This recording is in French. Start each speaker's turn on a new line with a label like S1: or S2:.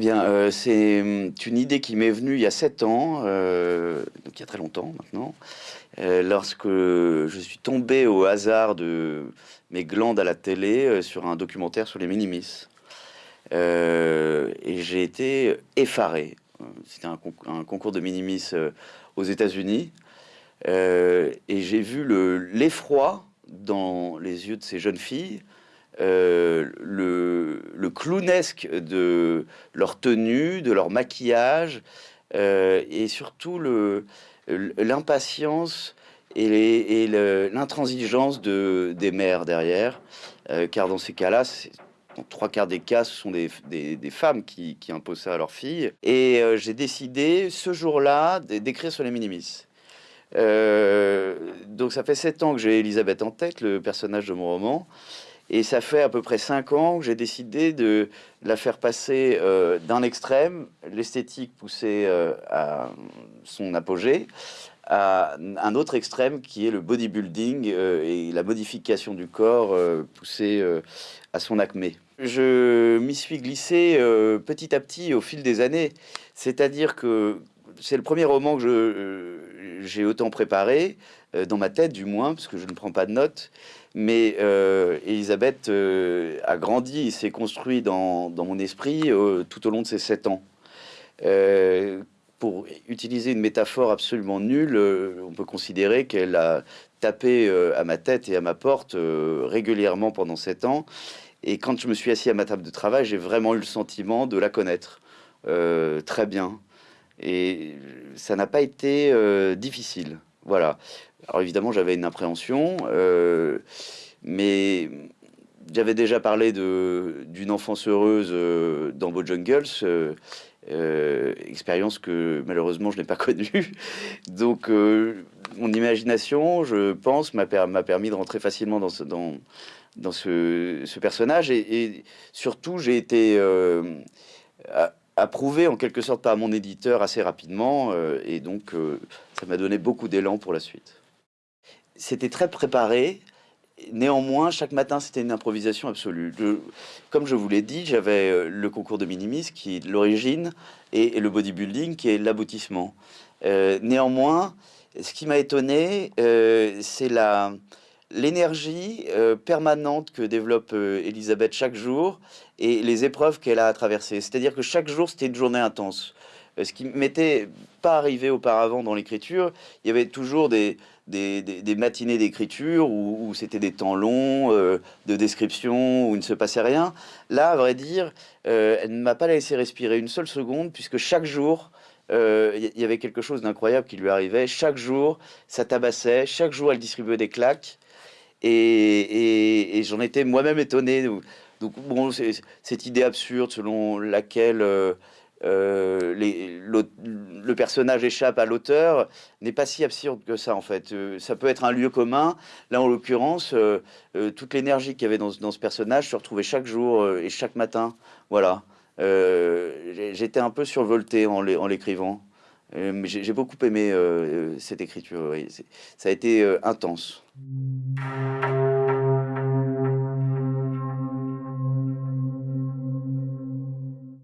S1: bien, euh, c'est hum, une idée qui m'est venue il y a sept ans, euh, donc il y a très longtemps maintenant, euh, lorsque je suis tombé au hasard de mes glandes à la télé sur un documentaire sur les minimis. et j'ai été effaré. C'était un, concours de minimis aux États-Unis. et j'ai vu l'effroi dans les yeux de ces jeunes filles euh, le, clownesque de leur tenue, de leur maquillage, euh, et surtout l'impatience et l'intransigeance de, des mères derrière, euh, car dans ces cas-là, dans trois quarts des cas, ce sont des, femmes qui, imposent ça à leurs filles. Et j'ai décidé ce jour-là d'écrire sur les minimis. donc ça fait sept ans que j'ai Elisabeth en tête, le personnage de mon roman. Et ça fait à peu près cinq ans que j'ai décidé de la faire passer euh, d'un extrême, l'esthétique poussée euh, à son apogée, à un autre extrême qui est le bodybuilding euh, et la modification du corps poussée à son acmé. Je m'y suis glissé petit à petit au fil des années, c'est-à-dire que c'est le premier roman que j'ai autant préparé, dans ma tête du moins, parce que je ne prends pas de notes. Mais euh, Elisabeth euh, a grandi s'est construit dans, mon esprit euh, tout au long de ces sept ans. pour utiliser une métaphore absolument nulle, on peut considérer qu'elle a tapé à ma tête et à ma porte régulièrement pendant sept ans. Et quand je me suis assis à ma table de travail, j'ai vraiment eu le sentiment de la connaître très bien. Et ça n'a pas été difficile. Voilà. Alors évidemment, j'avais une appréhension, euh, mais j'avais déjà parlé d'une enfance heureuse euh, dans Bojangles, euh, expérience que malheureusement je n'ai pas connue. Donc mon imagination, je pense, m'a permis de rentrer facilement dans ce, dans, dans ce, personnage. Et, surtout, j'ai été approuvé en quelque sorte par mon éditeur assez rapidement. et donc, ça m'a donné beaucoup d'élan pour la suite c'était très préparé. Néanmoins, chaque matin, c'était une improvisation absolue. comme je vous l'ai dit, j'avais euh, le concours de minimis qui est l'origine et, le bodybuilding qui est l'aboutissement. Euh, néanmoins, ce qui m'a étonné, euh, c'est la l'énergie permanente que développe Elisabeth chaque jour et les épreuves qu'elle a à traverser. C'est-à-dire que chaque jour, c'était une journée intense. ce qui m'était pas arrivé auparavant dans l'écriture, il y avait toujours des, matinées d'écriture où, c'était des temps longs euh, de description, où il ne se passait rien. Là, à vrai dire, euh, elle ne m'a pas laissé respirer une seule seconde, puisque chaque jour, il euh, y avait quelque chose d'incroyable qui lui arrivait. Chaque jour, ça tabassait. Chaque jour, elle distribuait des claques. Et, j'en étais moi-même étonné. Donc, bon, cette idée absurde selon laquelle euh, le personnage échappe à l'auteur n'est pas si absurde que ça en fait. Euh, ça peut être un lieu commun. Là en l'occurrence, euh, toute l'énergie qu'il y avait dans, ce personnage se retrouvait chaque jour et chaque matin. Voilà. J'étais un peu survolté en l'écrivant. J'ai beaucoup aimé cette écriture. Ça a été intense.